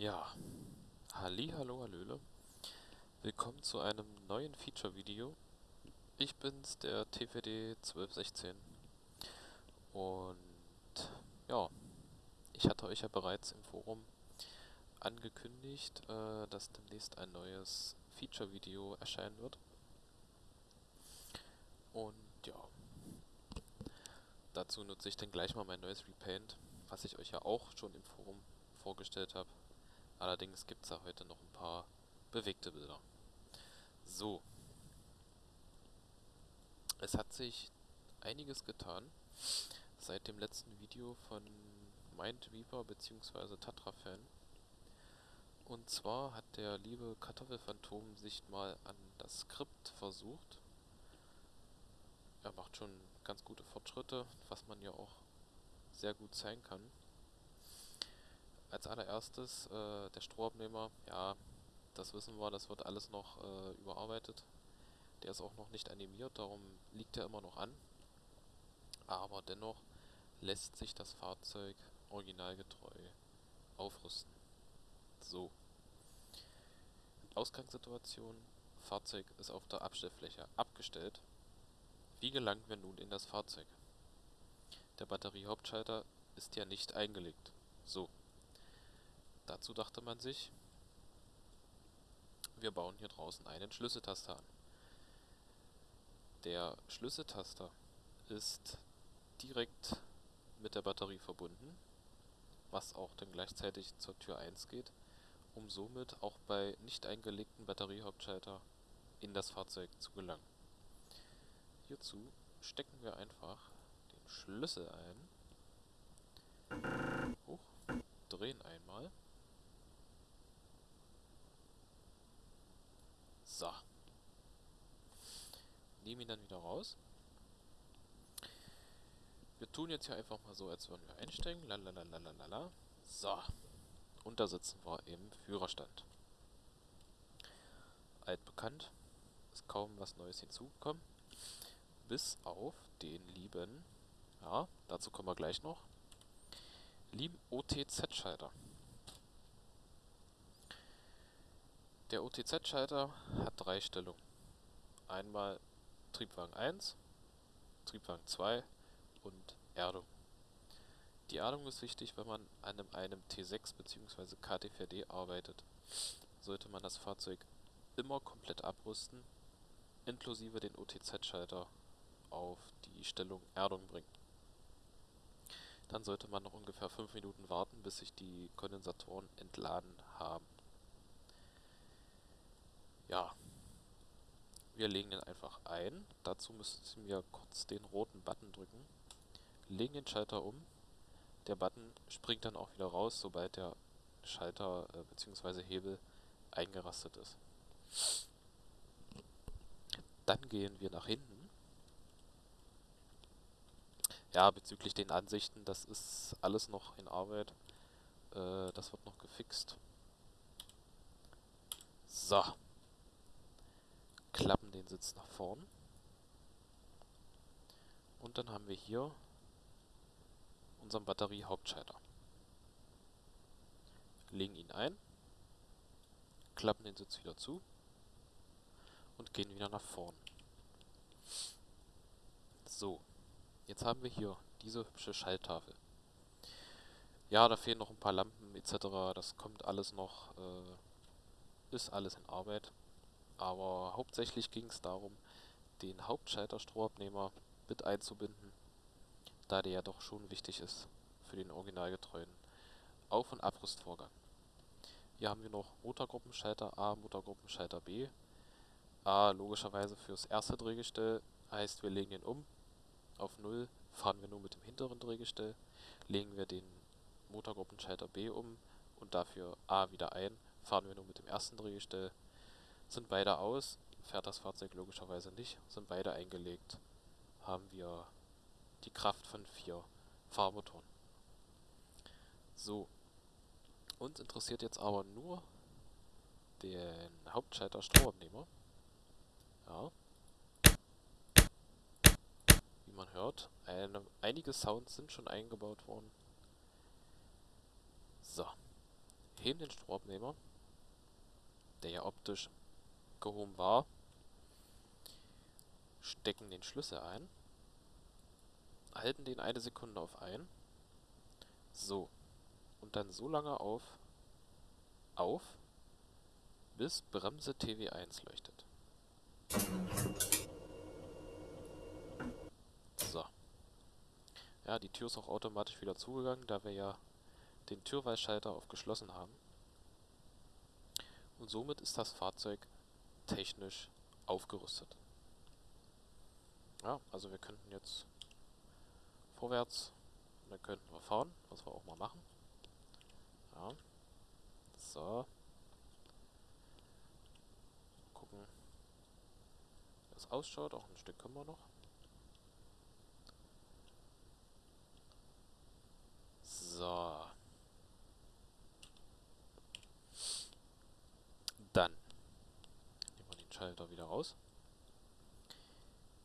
Ja, halli, hallo, hallöle. Willkommen zu einem neuen Feature-Video. Ich bin's, der TVD 1216. Und ja, ich hatte euch ja bereits im Forum angekündigt, äh, dass demnächst ein neues Feature-Video erscheinen wird. Und ja, dazu nutze ich dann gleich mal mein neues Repaint, was ich euch ja auch schon im Forum vorgestellt habe. Allerdings gibt es da heute noch ein paar bewegte Bilder. So. Es hat sich einiges getan seit dem letzten Video von Mindweaver bzw. Tatra-Fan. Und zwar hat der liebe Kartoffelphantom sich mal an das Skript versucht. Er macht schon ganz gute Fortschritte, was man ja auch sehr gut zeigen kann als allererstes äh, der Strohabnehmer, ja, das wissen wir, das wird alles noch äh, überarbeitet. Der ist auch noch nicht animiert, darum liegt er immer noch an. Aber dennoch lässt sich das Fahrzeug originalgetreu aufrüsten. So. Ausgangssituation. Fahrzeug ist auf der Abstellfläche abgestellt. Wie gelangen wir nun in das Fahrzeug? Der Batteriehauptschalter ist ja nicht eingelegt. So. Dazu dachte man sich, wir bauen hier draußen einen Schlüsseltaster an. Der Schlüsseltaster ist direkt mit der Batterie verbunden, was auch dann gleichzeitig zur Tür 1 geht, um somit auch bei nicht eingelegten Batteriehauptschalter in das Fahrzeug zu gelangen. Hierzu stecken wir einfach den Schlüssel ein, hoch, drehen einmal So. Nehmen ihn dann wieder raus. Wir tun jetzt hier einfach mal so, als würden wir einsteigen. Lalalala. So. Und da sitzen wir im Führerstand. Altbekannt. Ist kaum was Neues hinzugekommen. Bis auf den lieben, ja, dazu kommen wir gleich noch, lieben OTZ-Schalter. Der OTZ-Schalter hat drei Stellungen. Einmal Triebwagen 1, Triebwagen 2 und Erdung. Die Erdung ist wichtig, wenn man an einem T6 bzw. KT4D arbeitet. Sollte man das Fahrzeug immer komplett abrüsten, inklusive den OTZ-Schalter auf die Stellung Erdung bringen. Dann sollte man noch ungefähr 5 Minuten warten, bis sich die Kondensatoren entladen haben. Ja. Wir legen den einfach ein. Dazu müssen wir kurz den roten Button drücken. Legen den Schalter um. Der Button springt dann auch wieder raus, sobald der Schalter äh, bzw. Hebel eingerastet ist. Dann gehen wir nach hinten. Ja, bezüglich den Ansichten, das ist alles noch in Arbeit. Äh, das wird noch gefixt. So klappen den Sitz nach vorn. Und dann haben wir hier unseren Batteriehauptschalter. Legen ihn ein, klappen den Sitz wieder zu und gehen wieder nach vorn. So, jetzt haben wir hier diese hübsche Schalttafel. Ja, da fehlen noch ein paar Lampen etc. Das kommt alles noch, äh, ist alles in Arbeit aber hauptsächlich ging es darum, den Hauptschalter-Strohabnehmer mit einzubinden, da der ja doch schon wichtig ist für den originalgetreuen Auf- und Abrüstvorgang. Hier haben wir noch Motorgruppenschalter A, Motorgruppenschalter B. A logischerweise fürs erste Drehgestell, heißt wir legen ihn um. Auf 0 fahren wir nur mit dem hinteren Drehgestell. Legen wir den Motorgruppenschalter B um und dafür A wieder ein, fahren wir nur mit dem ersten Drehgestell sind beide aus, fährt das Fahrzeug logischerweise nicht, sind beide eingelegt, haben wir die Kraft von vier Fahrmotoren. So, uns interessiert jetzt aber nur den Hauptschalter Stromabnehmer. Ja. Wie man hört, eine, einige Sounds sind schon eingebaut worden. So. heben den Stromabnehmer, der ja optisch gehoben war, stecken den Schlüssel ein, halten den eine Sekunde auf ein, so, und dann so lange auf, auf, bis Bremse TV1 leuchtet. So. Ja, die Tür ist auch automatisch wieder zugegangen, da wir ja den Türweisschalter auf geschlossen haben. Und somit ist das Fahrzeug technisch aufgerüstet. Ja, also wir könnten jetzt vorwärts und dann könnten wir fahren, was wir auch mal machen. Ja. So. Gucken, wie das ausschaut. Auch ein Stück können wir noch. So. Dann nehmen wir den Schalter wieder raus.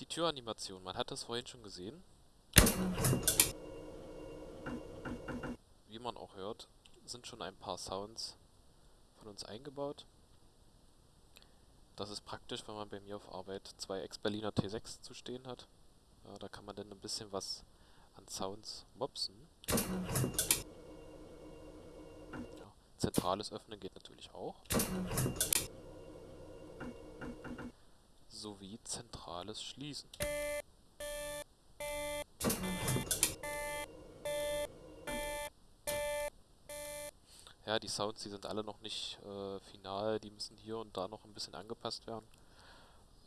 Die Türanimation, man hat das vorhin schon gesehen. Wie man auch hört, sind schon ein paar Sounds von uns eingebaut. Das ist praktisch, wenn man bei mir auf Arbeit zwei Ex-Berliner T6 zu stehen hat. Ja, da kann man dann ein bisschen was an Sounds mopsen. Ja, zentrales Öffnen geht natürlich auch. Sowie zentrales Schließen. Ja, die Sounds, die sind alle noch nicht äh, final, die müssen hier und da noch ein bisschen angepasst werden.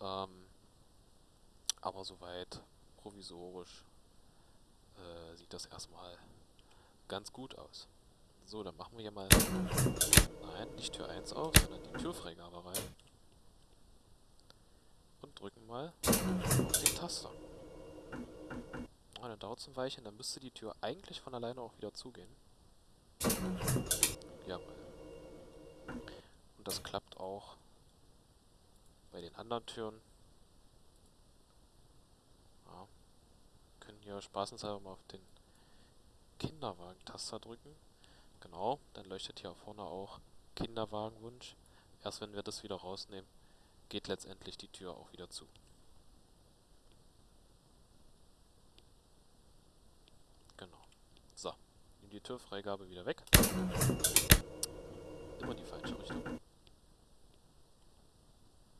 Ähm, aber soweit provisorisch äh, sieht das erstmal ganz gut aus. So, dann machen wir hier mal... Nein, nicht Tür 1 auf, sondern die Türfreigabe rein. Drücken mal auf den Taster. Und dann dauert es ein Weilchen, dann müsste die Tür eigentlich von alleine auch wieder zugehen. Jawohl. Und das klappt auch bei den anderen Türen. Ja. Können hier spaßenshalber mal auf den Kinderwagen-Taster drücken. Genau, dann leuchtet hier vorne auch Kinderwagenwunsch. Erst wenn wir das wieder rausnehmen, geht letztendlich die Tür auch wieder zu. Genau. So, nehmen die Türfreigabe wieder weg. Immer die falsche Richtung.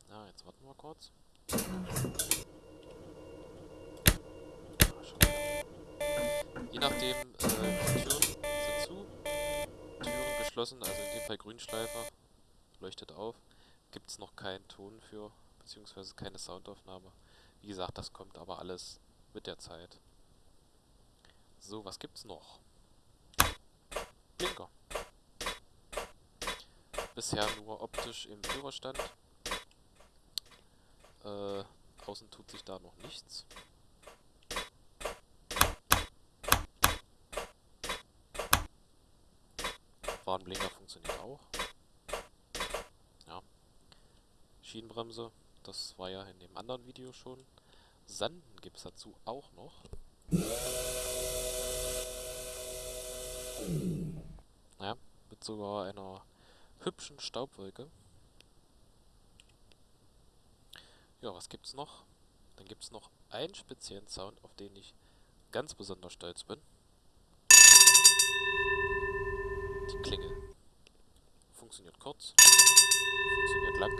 Na, jetzt warten wir kurz. Je nachdem, äh, Türen sind zu, Türen geschlossen, also in dem Fall Grünschleifer, leuchtet auf, gibt es noch keinen Ton für, beziehungsweise keine Soundaufnahme. Wie gesagt, das kommt aber alles mit der Zeit. So, was gibt's noch? Blinker. Bisher nur optisch im Führerstand. Äh, außen tut sich da noch nichts. Warnblinker funktioniert auch. Ja. Schienenbremse, das war ja in dem anderen Video schon. Sanden gibt es dazu auch noch. Naja, mit sogar einer hübschen Staubwolke. Ja, was gibt's noch? Dann gibt's noch einen speziellen Sound, auf den ich ganz besonders stolz bin. Die Klingel. Funktioniert kurz, funktioniert lang.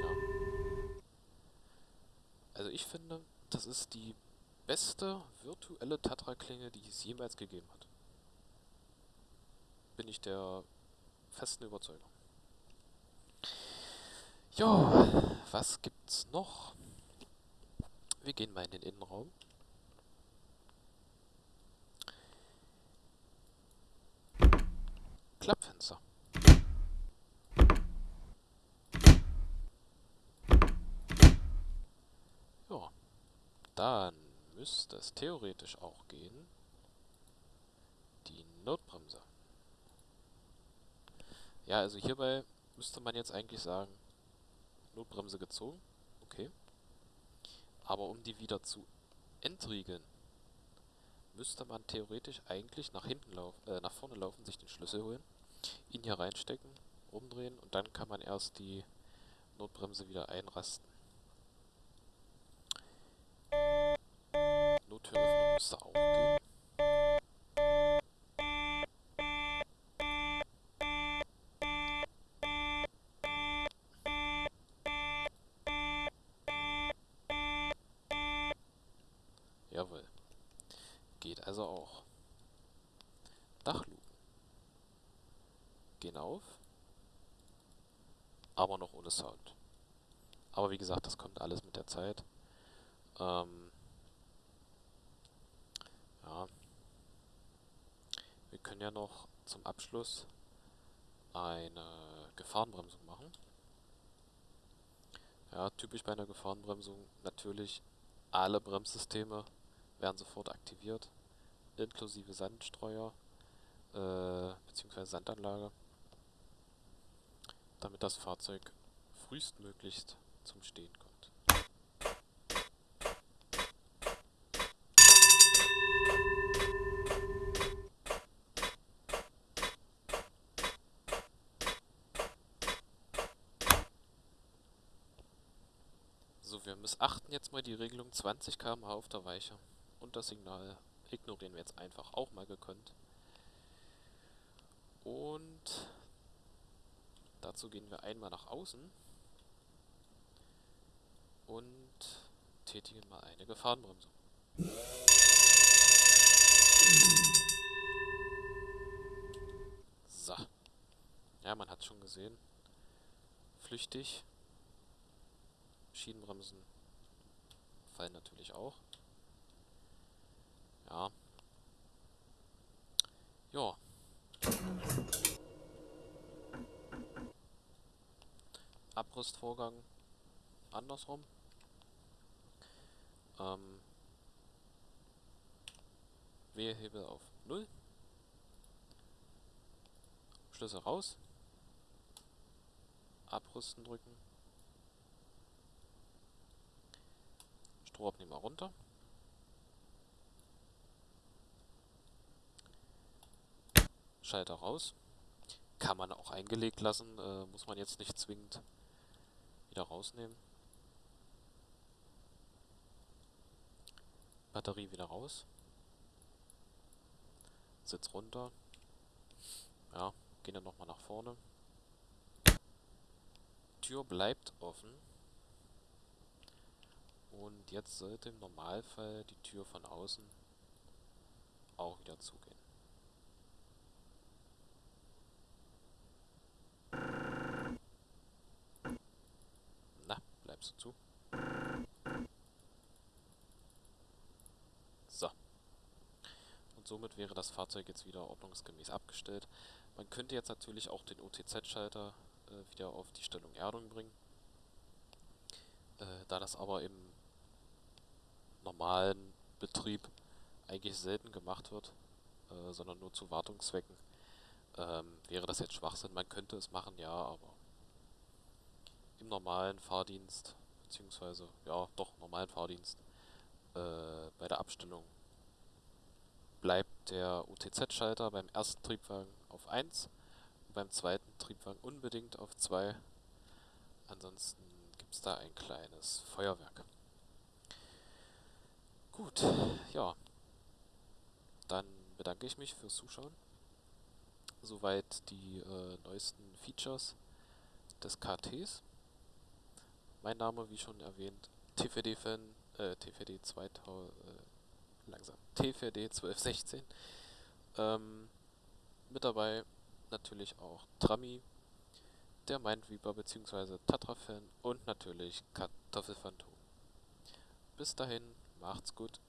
Ja. Also ich finde, das die beste virtuelle Tatra-Klinge, die es jemals gegeben hat. Bin ich der festen Überzeugung. Jo, was gibt's noch? Wir gehen mal in den Innenraum. Klappfenster. Ja, dann müsste es theoretisch auch gehen. Die Notbremse. Ja, also hierbei müsste man jetzt eigentlich sagen, Notbremse gezogen, okay. Aber um die wieder zu entriegeln, müsste man theoretisch eigentlich nach hinten laufen, äh, nach vorne laufen, sich den Schlüssel holen, ihn hier reinstecken, umdrehen und dann kann man erst die Notbremse wieder einrasten. Gehen. Jawohl. Geht also auch. Dachluken. Gehen auf. Aber noch ohne Sound. Aber wie gesagt, das kommt alles mit der Zeit. Ähm, ja. Wir können ja noch zum Abschluss eine Gefahrenbremsung machen. Ja, typisch bei einer Gefahrenbremsung natürlich alle Bremssysteme werden sofort aktiviert, inklusive Sandstreuer äh, bzw. Sandanlage, damit das Fahrzeug frühestmöglichst zum Stehen kommt. So, wir missachten jetzt mal die Regelung 20 km/h auf der Weiche und das Signal ignorieren wir jetzt einfach auch mal gekonnt. Und dazu gehen wir einmal nach außen und tätigen mal eine Gefahrenbremsung. So. Ja, man hat schon gesehen. Flüchtig. Schienenbremsen fallen natürlich auch. Ja. Ja. Abrüstvorgang andersrum. Ähm, Wehhebel auf 0. Schlüssel raus. Abrüsten drücken. Strohabnehmer runter. Schalter raus. Kann man auch eingelegt lassen, äh, muss man jetzt nicht zwingend wieder rausnehmen. Batterie wieder raus. Sitz runter. Ja, gehen dann nochmal nach vorne. Tür bleibt offen. Und jetzt sollte im Normalfall die Tür von außen auch wieder zugehen. Na, bleibst du zu? So. Und somit wäre das Fahrzeug jetzt wieder ordnungsgemäß abgestellt. Man könnte jetzt natürlich auch den OTZ-Schalter äh, wieder auf die Stellung Erdung bringen. Äh, da das aber im normalen Betrieb eigentlich selten gemacht wird, äh, sondern nur zu Wartungszwecken, ähm, wäre das jetzt Schwachsinn. Man könnte es machen, ja, aber im normalen Fahrdienst, beziehungsweise, ja, doch, normalen Fahrdienst, äh, bei der Abstellung bleibt der UTZ-Schalter beim ersten Triebwagen auf 1 und beim zweiten Triebwagen unbedingt auf 2. Ansonsten gibt es da ein kleines Feuerwerk. Gut, ja. Dann bedanke ich mich fürs Zuschauen. Soweit die äh, neuesten Features des KTs. Mein Name, wie schon erwähnt, TVD-Fan, äh, TVD 2000, äh, langsam, TVD 1216. Ähm, mit dabei natürlich auch Trami, der Mindweeper bzw. Tatra-Fan und natürlich Kartoffelphantom. Bis dahin, macht's gut.